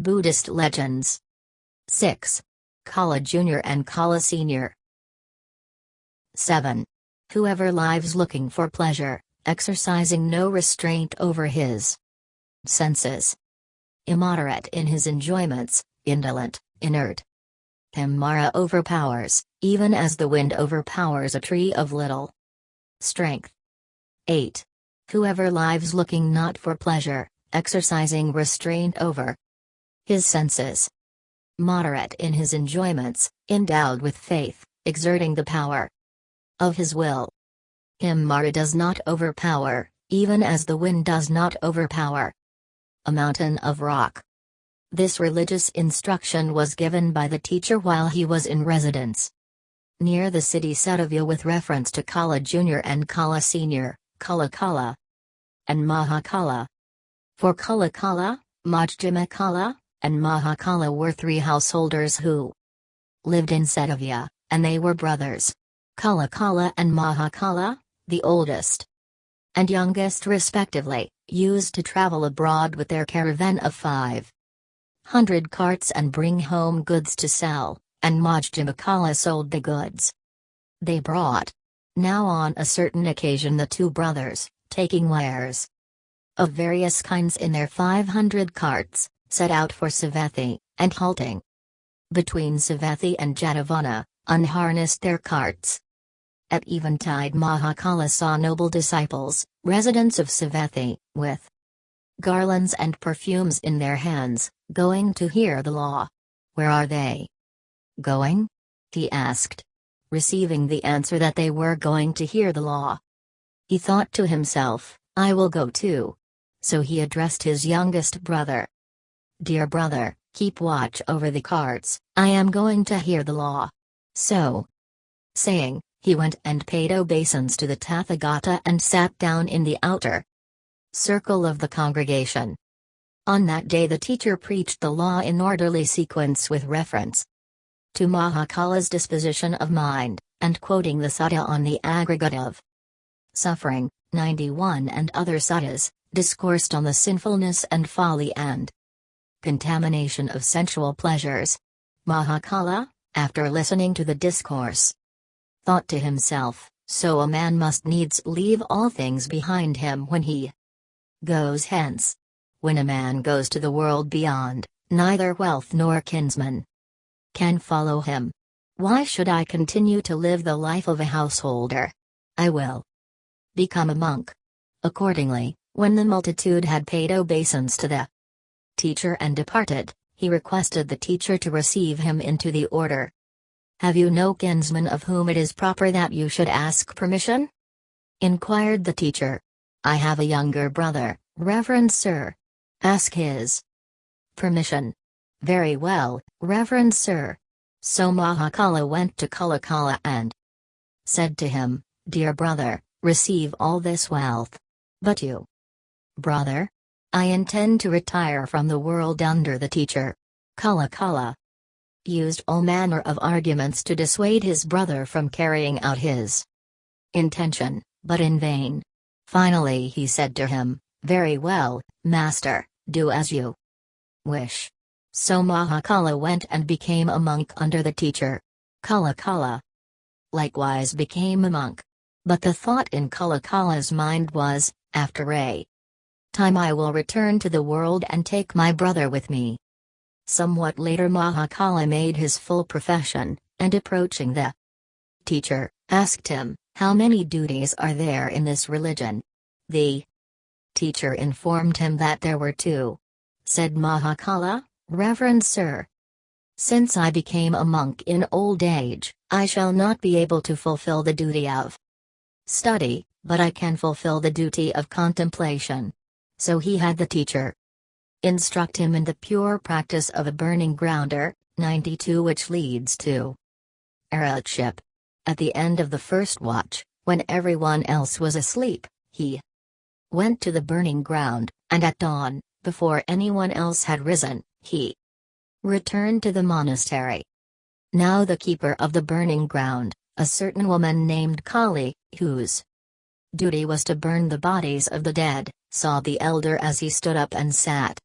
Buddhist legends. 6. Kala Junior and Kala Senior. 7. Whoever lives looking for pleasure, exercising no restraint over his senses. Immoderate in his enjoyments, indolent, inert. Him Mara overpowers, even as the wind overpowers a tree of little strength. 8. Whoever lives looking not for pleasure, exercising restraint over his senses. Moderate in his enjoyments, endowed with faith, exerting the power of his will. Him Mara does not overpower, even as the wind does not overpower a mountain of rock. This religious instruction was given by the teacher while he was in residence near the city Setavya with reference to Kala Jr. and Kala Sr., Kala Kala and Mahakala. For Kala Kala, Majjhima Kala, and Mahakala were three householders who lived in Setavya, and they were brothers. Kala Kala and Mahakala, the oldest and youngest respectively, used to travel abroad with their caravan of five hundred carts and bring home goods to sell, and Majjhima Kala sold the goods. They brought. Now on a certain occasion the two brothers, taking wares of various kinds in their 500 carts, set out for Savatthi, and halting between Savatthi and Jetavana, unharnessed their carts. At eventide Mahakala saw noble disciples, residents of Savatthi, with garlands and perfumes in their hands, going to hear the law. Where are they? Going? He asked. Receiving the answer that they were going to hear the law. He thought to himself, I will go too. So he addressed his youngest brother. Dear brother, keep watch over the carts, I am going to hear the law. So, saying, he went and paid obeisance to the Tathagata and sat down in the outer circle of the congregation. On that day the teacher preached the law in orderly sequence with reference to Mahakala's disposition of mind, and quoting the sutta on the aggregate of suffering, 91 and other suttas, discoursed on the sinfulness and folly and contamination of sensual pleasures. Mahakala, after listening to the discourse, thought to himself, so a man must needs leave all things behind him when he goes hence. When a man goes to the world beyond, neither wealth nor kinsman can follow him. Why should I continue to live the life of a householder? I will become a monk. Accordingly, when the multitude had paid obeisance to the teacher and departed, he requested the teacher to receive him into the order. Have you no kinsman of whom it is proper that you should ask permission? inquired the teacher. I have a younger brother, Reverend Sir. Ask his permission. Very well, Reverend Sir. So Mahakala went to Kalakala and said to him, Dear brother, receive all this wealth. But you, brother? I intend to retire from the world under the teacher. Kala Kala used all manner of arguments to dissuade his brother from carrying out his intention, but in vain. Finally he said to him, Very well, master, do as you wish. So Mahakala went and became a monk under the teacher. Kala Kala likewise became a monk. But the thought in Kala Kala's mind was, after a time I will return to the world and take my brother with me. Somewhat later Mahakala made his full profession, and approaching the teacher, asked him, How many duties are there in this religion? The teacher informed him that there were two. Said Mahakala, Reverend Sir. Since I became a monk in old age, I shall not be able to fulfill the duty of study, but I can fulfill the duty of contemplation. So he had the teacher Instruct him in the pure practice of a burning grounder, 92 which leads to arhatship. At the end of the first watch, when everyone else was asleep, he went to the burning ground, and at dawn, before anyone else had risen, he returned to the monastery. Now the keeper of the burning ground, a certain woman named Kali, whose duty was to burn the bodies of the dead, saw the elder as he stood up and sat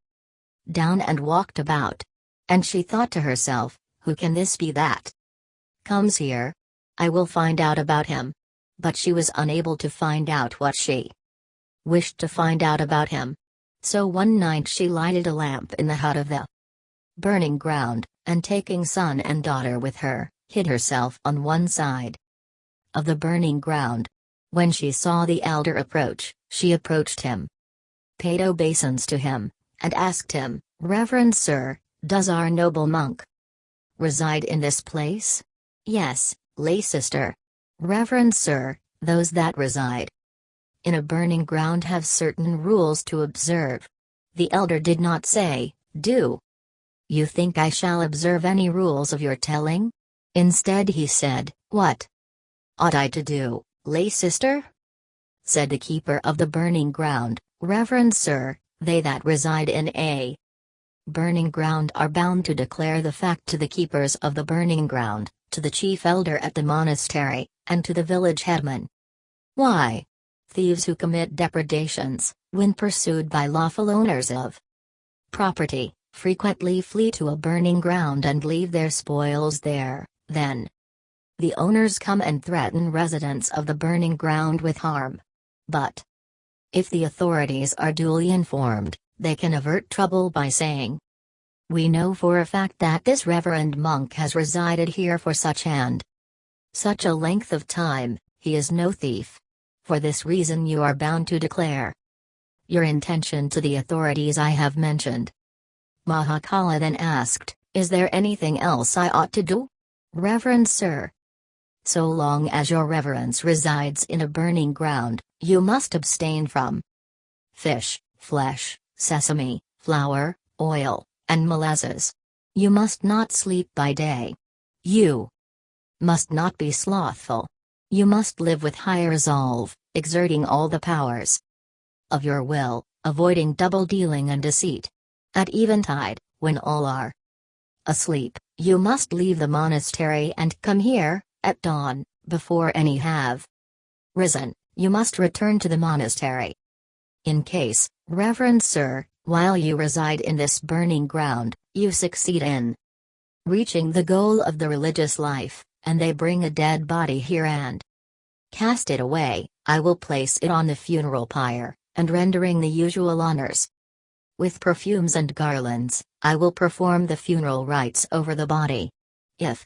down and walked about. And she thought to herself, Who can this be that comes here? I will find out about him. But she was unable to find out what she wished to find out about him. So one night she lighted a lamp in the hut of the burning ground, and taking son and daughter with her, hid herself on one side of the burning ground. When she saw the elder approach, she approached him, paid obeisance to him, and asked him, Reverend Sir, does our noble monk reside in this place? Yes, lay sister. Reverend Sir, those that reside in a burning ground have certain rules to observe. The elder did not say, Do you think I shall observe any rules of your telling? Instead, he said, What ought I to do, lay sister? Said the keeper of the burning ground, Reverend Sir, they that reside in a burning ground are bound to declare the fact to the keepers of the burning ground, to the chief elder at the monastery, and to the village headman. Why? Thieves who commit depredations, when pursued by lawful owners of property, frequently flee to a burning ground and leave their spoils there, then the owners come and threaten residents of the burning ground with harm. But if the authorities are duly informed, they can avert trouble by saying, We know for a fact that this reverend monk has resided here for such and such a length of time, he is no thief. For this reason you are bound to declare your intention to the authorities I have mentioned. Mahakala then asked, Is there anything else I ought to do? Reverend Sir. So long as your reverence resides in a burning ground, you must abstain from fish, flesh, sesame, flour, oil, and molasses. You must not sleep by day. You must not be slothful. You must live with high resolve, exerting all the powers of your will, avoiding double dealing and deceit. At eventide, when all are asleep, you must leave the monastery and come here, at dawn, before any have risen, you must return to the monastery. In case, Reverend Sir, while you reside in this burning ground, you succeed in reaching the goal of the religious life, and they bring a dead body here and cast it away, I will place it on the funeral pyre, and rendering the usual honors, with perfumes and garlands, I will perform the funeral rites over the body. If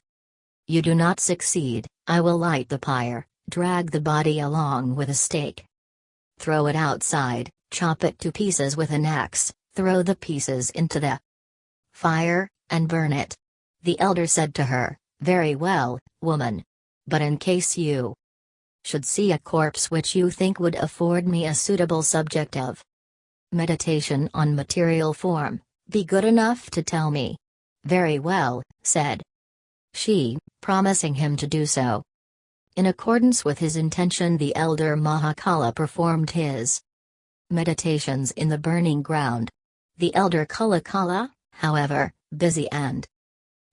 you do not succeed, I will light the pyre, drag the body along with a stake. Throw it outside, chop it to pieces with an axe, throw the pieces into the fire, and burn it. The elder said to her, Very well, woman. But in case you should see a corpse which you think would afford me a suitable subject of meditation on material form, be good enough to tell me. Very well, said she, promising him to do so. In accordance with his intention, the elder Mahakala performed his meditations in the burning ground. The elder Kalakala, however, busy and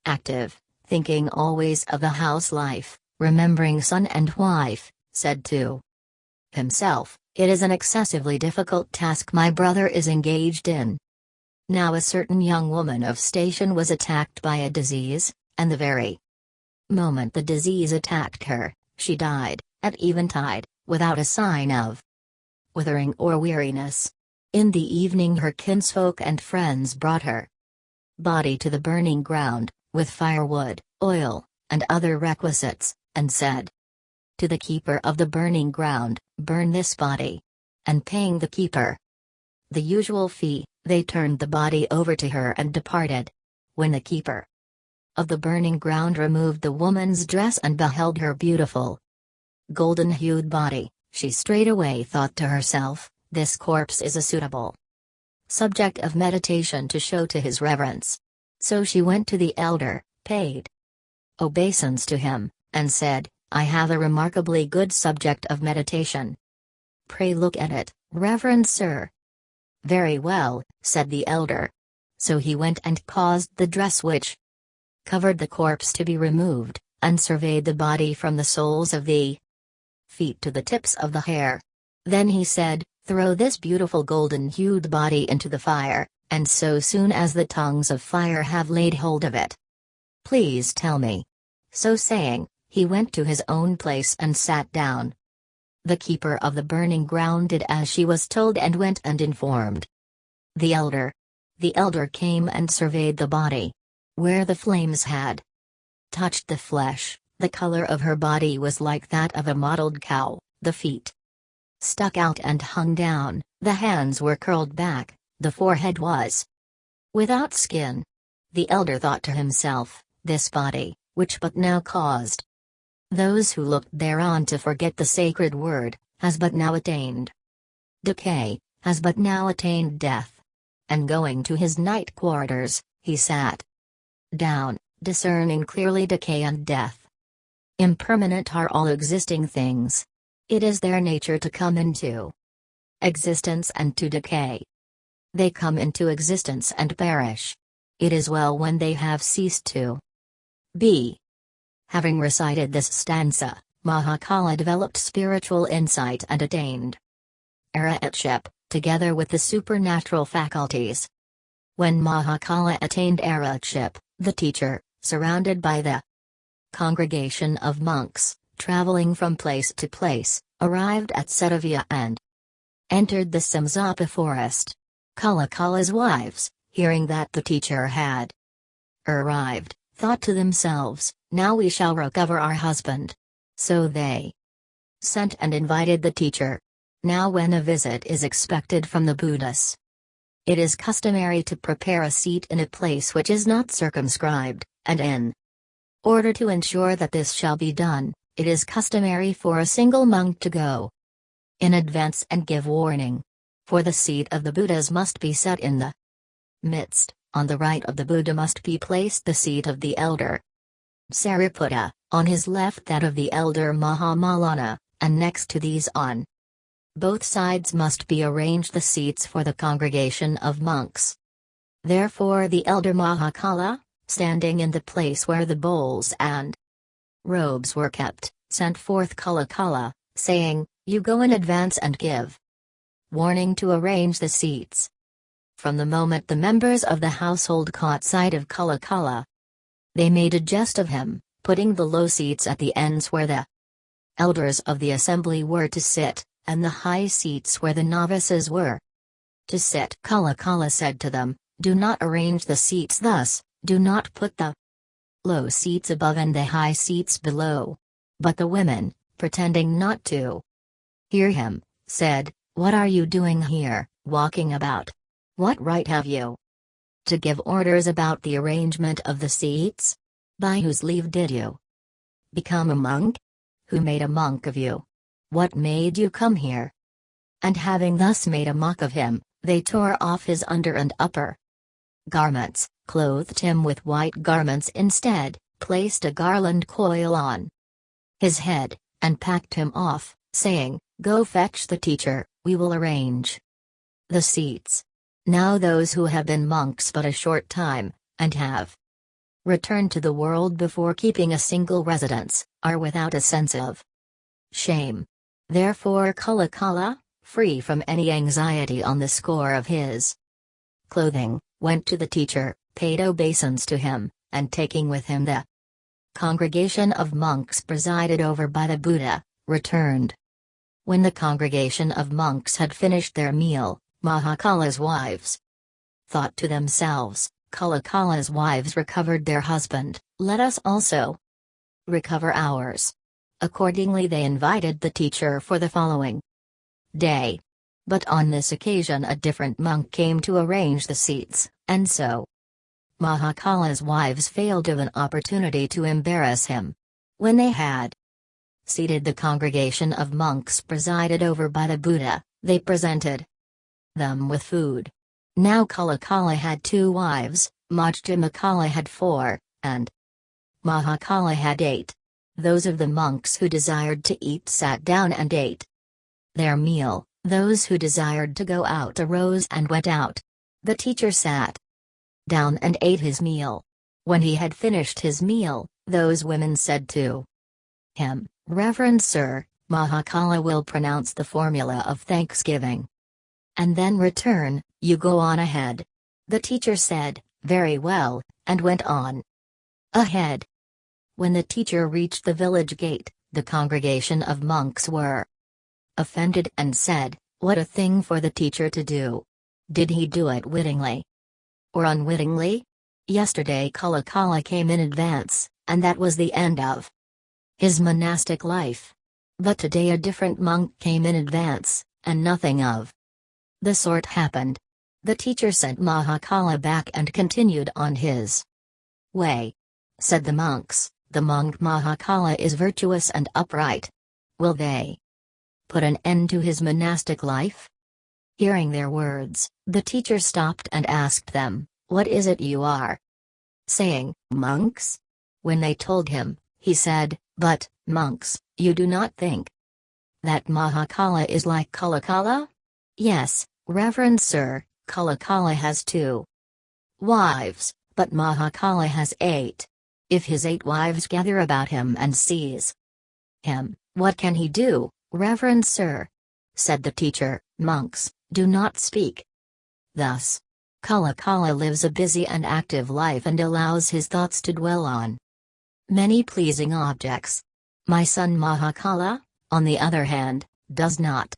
active, thinking always of the house life, remembering son and wife, said to himself, it is an excessively difficult task my brother is engaged in. Now a certain young woman of station was attacked by a disease, and the very moment the disease attacked her, she died, at eventide, without a sign of withering or weariness. In the evening her kinsfolk and friends brought her body to the burning ground, with firewood, oil, and other requisites, and said to the keeper of the burning ground, burn this body. And paying the keeper the usual fee, they turned the body over to her and departed. When the keeper of the burning ground removed the woman's dress and beheld her beautiful golden hued body, she straightway thought to herself, This corpse is a suitable subject of meditation to show to his reverence. So she went to the elder, paid obeisance to him, and said, I have a remarkably good subject of meditation. Pray look at it, Reverend Sir. Very well, said the elder. So he went and caused the dress which covered the corpse to be removed, and surveyed the body from the soles of the feet to the tips of the hair. Then he said, Throw this beautiful golden hued body into the fire, and so soon as the tongues of fire have laid hold of it. Please tell me. So saying, he went to his own place and sat down. The keeper of the burning ground did as she was told and went and informed. The elder. The elder came and surveyed the body. Where the flames had touched the flesh, the color of her body was like that of a mottled cow, the feet stuck out and hung down, the hands were curled back, the forehead was without skin. The elder thought to himself, this body, which but now caused those who looked thereon to forget the sacred word, has but now attained decay, has but now attained death. And going to his night quarters, he sat down, discerning clearly decay and death. Impermanent are all existing things. It is their nature to come into existence and to decay. They come into existence and perish. It is well when they have ceased to be. Having recited this stanza, Mahakala developed spiritual insight and attained Arhatship, together with the supernatural faculties. When Mahakala attained Arhatship, the teacher, surrounded by the congregation of monks, traveling from place to place, arrived at Setavya and entered the Simsapa forest. Kalakala's wives, hearing that the teacher had arrived, thought to themselves, Now we shall recover our husband. So they sent and invited the teacher. Now, when a visit is expected from the Buddhas, it is customary to prepare a seat in a place which is not circumscribed, and in order to ensure that this shall be done, it is customary for a single monk to go in advance and give warning. For the seat of the Buddhas must be set in the midst, on the right of the Buddha must be placed the seat of the elder Sariputta, on his left that of the elder Mahamoggallana, and next to these on both sides must be arranged the seats for the congregation of monks. Therefore the elder Mahakala, standing in the place where the bowls and robes were kept, sent forth Kalakala, saying, You go in advance and give warning to arrange the seats. From the moment the members of the household caught sight of Kalakala, they made a jest of him, putting the low seats at the ends where the elders of the assembly were to sit, and the high seats where the novices were to sit. Kalakala said to them, Do not arrange the seats thus, do not put the low seats above and the high seats below. But the women, pretending not to hear him, said, what are you doing here, walking about? What right have you to give orders about the arrangement of the seats? By whose leave did you become a monk? Who made a monk of you? What made you come here? And having thus made a mock of him, they tore off his under and upper garments, clothed him with white garments instead, placed a garland coil on his head, and packed him off, saying, Go fetch the teacher, we will arrange the seats. Now those who have been monks but a short time, and have returned to the world before keeping a single residence, are without a sense of shame. Therefore Kalakala, free from any anxiety on the score of his clothing, went to the teacher, paid obeisance to him, and taking with him the congregation of monks presided over by the Buddha, returned. When the congregation of monks had finished their meal, Mahakala's wives thought to themselves, Kalakala's wives recovered their husband, let us also recover ours. Accordingly, they invited the teacher for the following day. But on this occasion, a different monk came to arrange the seats, and so Mahakala's wives failed of an opportunity to embarrass him. When they had seated the congregation of monks presided over by the Buddha, they presented them with food. Now Kalakala had two wives, Majjhimakala had four, and Mahakala had eight. Those of the monks who desired to eat sat down and ate their meal, those who desired to go out arose and went out. The teacher sat down and ate his meal. When he had finished his meal, those women said to him, Reverend Sir, Mahakala will pronounce the formula of thanksgiving. And then return, you go on ahead. The teacher said, Very well, and went on. Ahead. When the teacher reached the village gate, the congregation of monks were offended and said, What a thing for the teacher to do! Did he do it wittingly? Or unwittingly? Yesterday Kalakala came in advance, and that was the end of his monastic life. But today a different monk came in advance, and nothing of the sort happened. The teacher sent Mahakala back and continued on his way. Said the monks, the monk Mahakala is virtuous and upright. Will they put an end to his monastic life? Hearing their words, the teacher stopped and asked them, What is it you are saying, monks? When they told him, he said, But, monks, you do not think that Mahakala is like Kalakala? Yes, Reverend Sir, Kalakala has two wives, but Mahakala has eight. If his eight wives gather about him and seize him, what can he do, Reverend Sir? Said the teacher, monks, do not speak. Thus, Kalakala lives a busy and active life and allows his thoughts to dwell on many pleasing objects. My son Mahakala, on the other hand, does not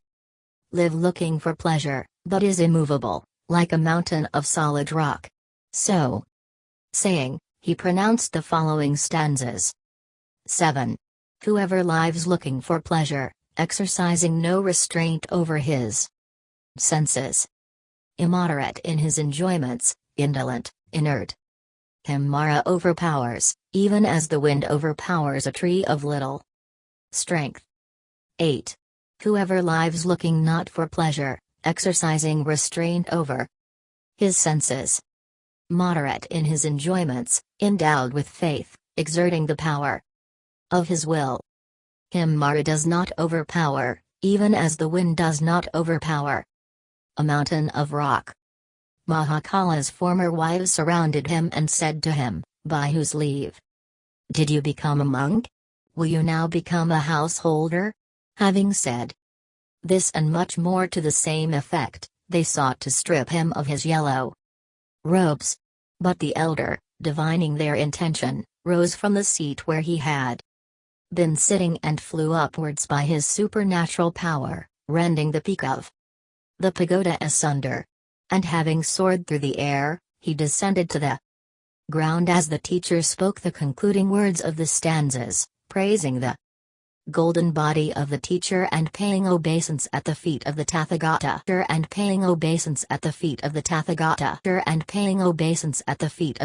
live looking for pleasure, but is immovable, like a mountain of solid rock. So, saying, he pronounced the following stanzas 7. Whoever lives looking for pleasure, exercising no restraint over his senses, immoderate in his enjoyments, indolent, inert. Him Mara overpowers, even as the wind overpowers a tree of little strength. 8. Whoever lives looking not for pleasure, exercising restraint over his senses, moderate in his enjoyments, endowed with faith, exerting the power of his will. Him Mara does not overpower, even as the wind does not overpower a mountain of rock. Mahakala's former wives surrounded him and said to him, By whose leave? Did you become a monk? Will you now become a householder? Having said this and much more to the same effect, they sought to strip him of his yellow robes. But the elder, divining their intention, rose from the seat where he had been sitting and flew upwards by his supernatural power, rending the peak of the pagoda asunder. And having soared through the air, he descended to the ground as the teacher spoke the concluding words of the stanzas, praising the golden body of the teacher and paying obeisance at the feet of the Tathagata. And paying obeisance at the feet of the Tathagata. And paying obeisance at the feet of